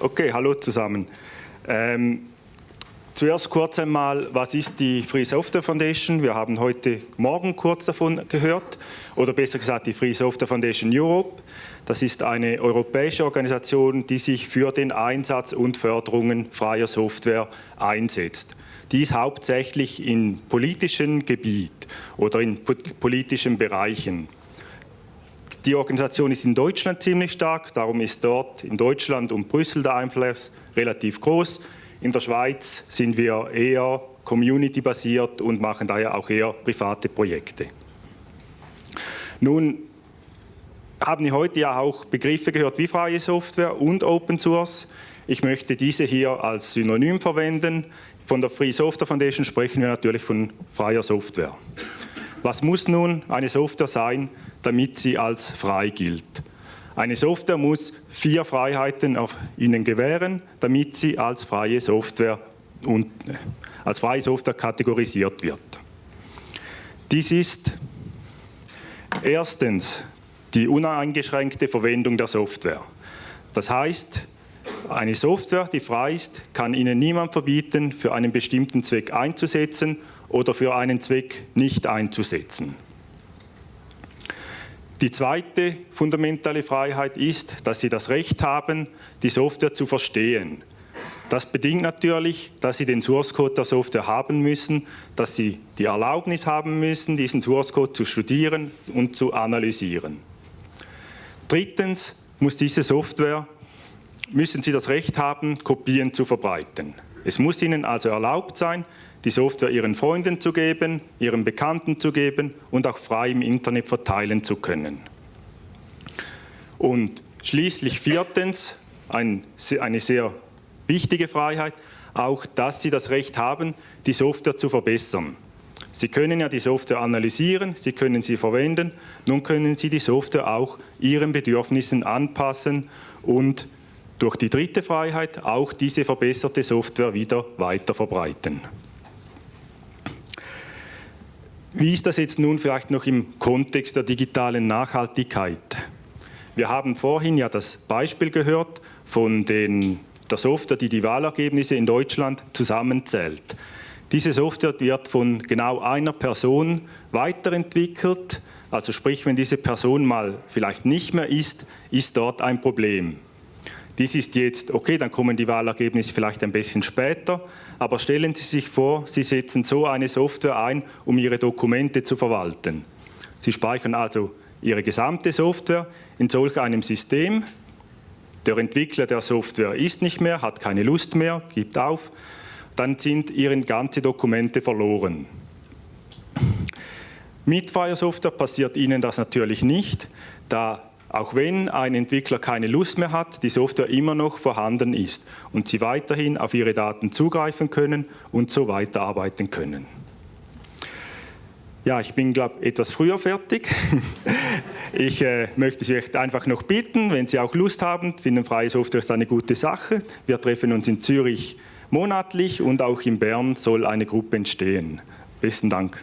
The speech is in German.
Okay, hallo zusammen. Ähm, zuerst kurz einmal, was ist die Free Software Foundation? Wir haben heute Morgen kurz davon gehört, oder besser gesagt die Free Software Foundation Europe. Das ist eine europäische Organisation, die sich für den Einsatz und Förderungen freier Software einsetzt. Dies hauptsächlich in politischen Gebiet oder in politischen Bereichen. Die Organisation ist in Deutschland ziemlich stark, darum ist dort in Deutschland und Brüssel der Einfluss relativ groß. In der Schweiz sind wir eher community-basiert und machen daher auch eher private Projekte. Nun haben wir heute ja auch Begriffe gehört wie freie Software und Open Source. Ich möchte diese hier als Synonym verwenden. Von der Free Software Foundation sprechen wir natürlich von freier Software. Was muss nun eine Software sein, damit sie als frei gilt? Eine Software muss vier Freiheiten auf Ihnen gewähren, damit sie als freie Software, und, äh, als freie Software kategorisiert wird. Dies ist erstens die uneingeschränkte Verwendung der Software. Das heißt, eine Software, die frei ist, kann Ihnen niemand verbieten, für einen bestimmten Zweck einzusetzen oder für einen Zweck nicht einzusetzen. Die zweite fundamentale Freiheit ist, dass Sie das Recht haben, die Software zu verstehen. Das bedingt natürlich, dass Sie den Source Code der Software haben müssen, dass Sie die Erlaubnis haben müssen, diesen Source Code zu studieren und zu analysieren. Drittens muss diese Software müssen Sie das Recht haben, Kopien zu verbreiten. Es muss Ihnen also erlaubt sein, die Software Ihren Freunden zu geben, Ihren Bekannten zu geben und auch frei im Internet verteilen zu können. Und schließlich viertens, ein, eine sehr wichtige Freiheit, auch, dass Sie das Recht haben, die Software zu verbessern. Sie können ja die Software analysieren, Sie können sie verwenden, nun können Sie die Software auch Ihren Bedürfnissen anpassen und durch die dritte Freiheit auch diese verbesserte Software wieder weiter verbreiten. Wie ist das jetzt nun vielleicht noch im Kontext der digitalen Nachhaltigkeit? Wir haben vorhin ja das Beispiel gehört von den, der Software, die die Wahlergebnisse in Deutschland zusammenzählt. Diese Software wird von genau einer Person weiterentwickelt, also sprich, wenn diese Person mal vielleicht nicht mehr ist, ist dort ein Problem. Dies ist jetzt, okay, dann kommen die Wahlergebnisse vielleicht ein bisschen später, aber stellen Sie sich vor, Sie setzen so eine Software ein, um Ihre Dokumente zu verwalten. Sie speichern also Ihre gesamte Software in solch einem System. Der Entwickler der Software ist nicht mehr, hat keine Lust mehr, gibt auf. Dann sind Ihre ganzen Dokumente verloren. Mit Fire Software passiert Ihnen das natürlich nicht, da auch wenn ein Entwickler keine Lust mehr hat, die Software immer noch vorhanden ist und Sie weiterhin auf Ihre Daten zugreifen können und so weiterarbeiten können. Ja, ich bin, glaube ich, etwas früher fertig. Ich äh, möchte Sie einfach noch bitten, wenn Sie auch Lust haben, finden freie Software ist eine gute Sache. Wir treffen uns in Zürich monatlich und auch in Bern soll eine Gruppe entstehen. Besten Dank.